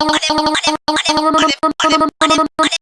あれあれあれあれあれあれ